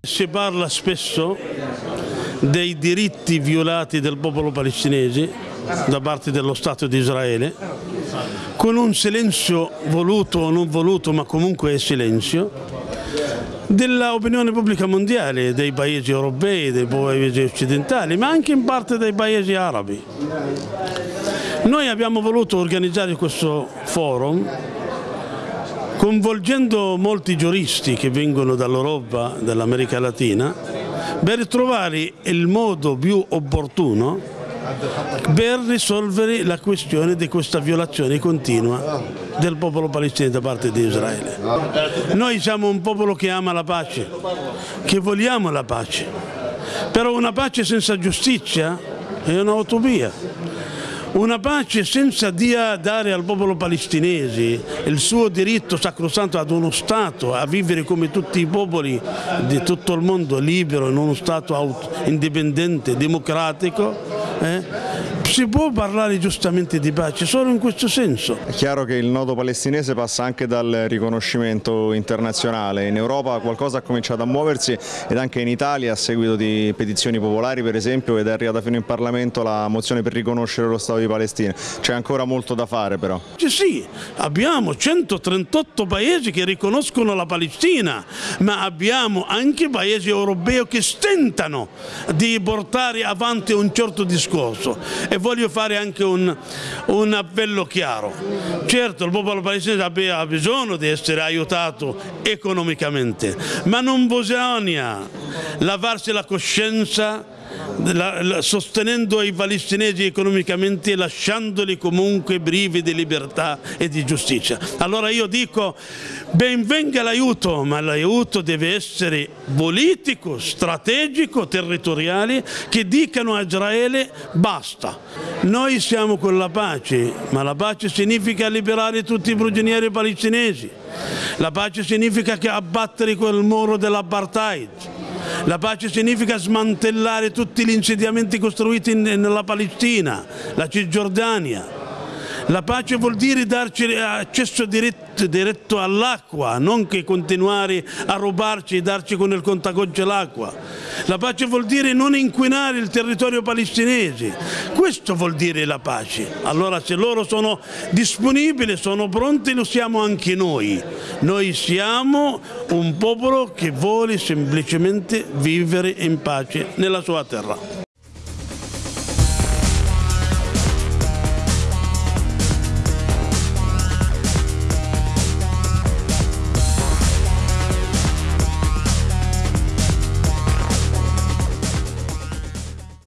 Si parla spesso dei diritti violati del popolo palestinese da parte dello Stato di Israele, con un silenzio voluto o non voluto, ma comunque è silenzio, dell'opinione pubblica mondiale, dei paesi europei, dei paesi occidentali, ma anche in parte dei paesi arabi. Noi abbiamo voluto organizzare questo forum coinvolgendo molti giuristi che vengono dall'Europa, dall'America Latina, per trovare il modo più opportuno per risolvere la questione di questa violazione continua del popolo palestinese da parte di Israele. Noi siamo un popolo che ama la pace, che vogliamo la pace, però una pace senza giustizia è un'utopia. Una pace senza dare al popolo palestinese il suo diritto sacrosanto ad uno Stato, a vivere come tutti i popoli di tutto il mondo libero, in uno Stato indipendente, democratico, eh? Si può parlare giustamente di pace solo in questo senso. È chiaro che il nodo palestinese passa anche dal riconoscimento internazionale, in Europa qualcosa ha cominciato a muoversi ed anche in Italia a seguito di petizioni popolari per esempio ed è arrivata fino in Parlamento la mozione per riconoscere lo Stato di Palestina, c'è ancora molto da fare però. Sì, abbiamo 138 paesi che riconoscono la Palestina, ma abbiamo anche paesi europei che stentano di portare avanti un certo discorso. E voglio fare anche un, un appello chiaro. Certo il popolo palestinese ha bisogno di essere aiutato economicamente, ma non bisogna lavarsi la coscienza la, la, sostenendo i palestinesi economicamente e lasciandoli comunque privi di libertà e di giustizia. Allora io dico ben venga l'aiuto, ma l'aiuto deve essere politico, strategico, territoriale, che dicano a Israele basta. Noi siamo con la pace, ma la pace significa liberare tutti i prigionieri palestinesi. La pace significa che abbattere quel muro dell'apartheid la pace significa smantellare tutti gli insediamenti costruiti nella Palestina, la Cisgiordania. La pace vuol dire darci accesso diretto, diretto all'acqua, non che continuare a rubarci e darci con il contagocce l'acqua. La pace vuol dire non inquinare il territorio palestinese. Questo vuol dire la pace. Allora se loro sono disponibili, sono pronti, lo siamo anche noi. Noi siamo un popolo che vuole semplicemente vivere in pace nella sua terra.